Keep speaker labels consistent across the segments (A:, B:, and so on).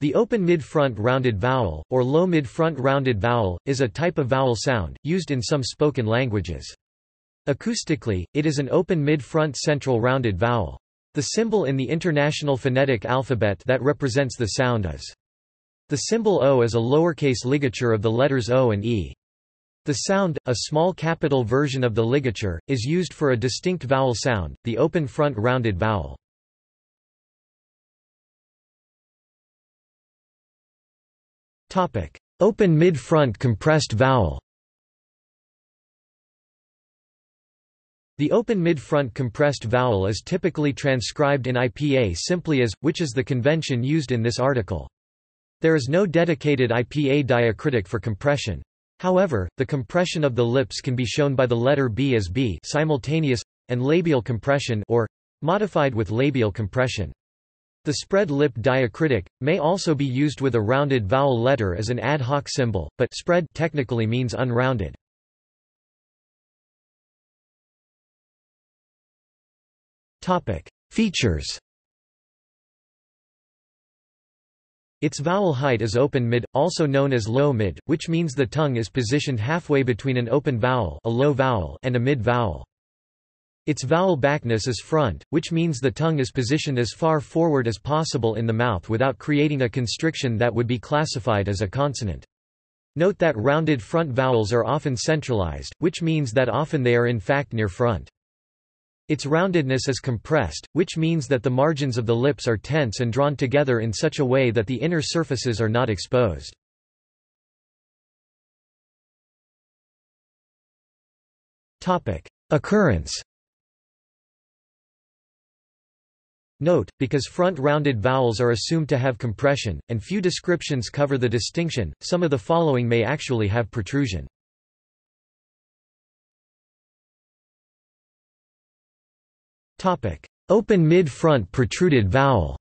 A: The open mid-front rounded vowel, or low mid-front rounded vowel, is a type of vowel sound, used in some spoken languages. Acoustically, it is an open mid-front central rounded vowel. The symbol in the International Phonetic Alphabet that represents the sound is. The symbol O is a lowercase ligature of the letters O and E. The sound, a small capital version of the ligature, is used for a distinct vowel sound, the open front rounded vowel. Open mid-front compressed vowel The open mid-front compressed vowel is typically transcribed in IPA simply as, which is the convention used in this article. There is no dedicated IPA diacritic for compression. However, the compression of the lips can be shown by the letter B as B simultaneous, and labial compression or, modified with labial compression. The spread lip diacritic, may also be used with a rounded vowel letter as an ad hoc symbol, but spread technically means unrounded. Topic: Features Its vowel height is open mid, also known as low mid, which means the tongue is positioned halfway between an open vowel, a low vowel and a mid vowel. Its vowel backness is front, which means the tongue is positioned as far forward as possible in the mouth without creating a constriction that would be classified as a consonant. Note that rounded front vowels are often centralized, which means that often they are in fact near front. Its roundedness is compressed, which means that the margins of the lips are tense and drawn together in such a way that the inner surfaces are not exposed. Occurrence Note, because front rounded vowels are assumed to have compression, and few descriptions cover the distinction, some of the following may actually have protrusion. Open mid-front protruded vowel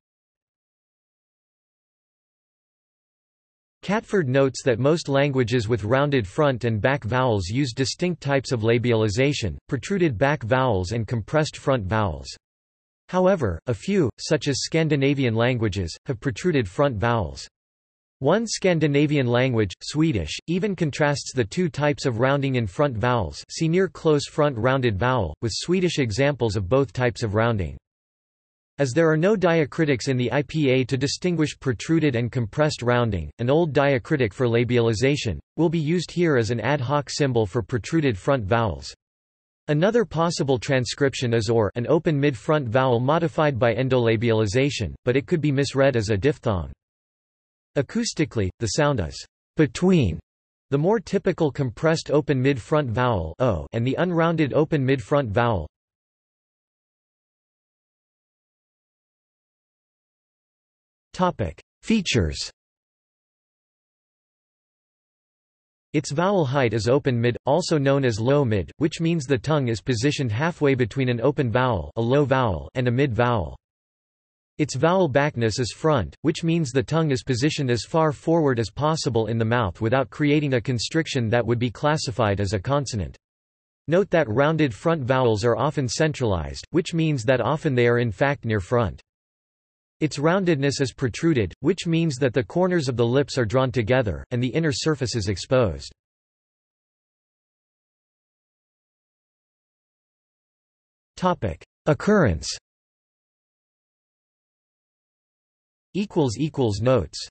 A: Catford notes that most languages with rounded front and back vowels use distinct types of labialization, protruded back vowels and compressed front vowels. However, a few, such as Scandinavian languages, have protruded front vowels. One Scandinavian language, Swedish, even contrasts the two types of rounding in front vowels see near close front rounded vowel, with Swedish examples of both types of rounding. As there are no diacritics in the IPA to distinguish protruded and compressed rounding, an old diacritic for labialization, will be used here as an ad hoc symbol for protruded front vowels. Another possible transcription is or an open mid-front vowel modified by endolabialization, but it could be misread as a diphthong. Acoustically, the sound is between the more typical compressed open mid-front vowel o and the unrounded open mid-front vowel. Topic: Features Its vowel height is open mid, also known as low mid, which means the tongue is positioned halfway between an open vowel, a low vowel and a mid vowel. Its vowel backness is front, which means the tongue is positioned as far forward as possible in the mouth without creating a constriction that would be classified as a consonant. Note that rounded front vowels are often centralized, which means that often they are in fact near front. Its roundedness is protruded, which means that the corners of the lips are drawn together, and the inner surface is exposed. Occurrence. Notes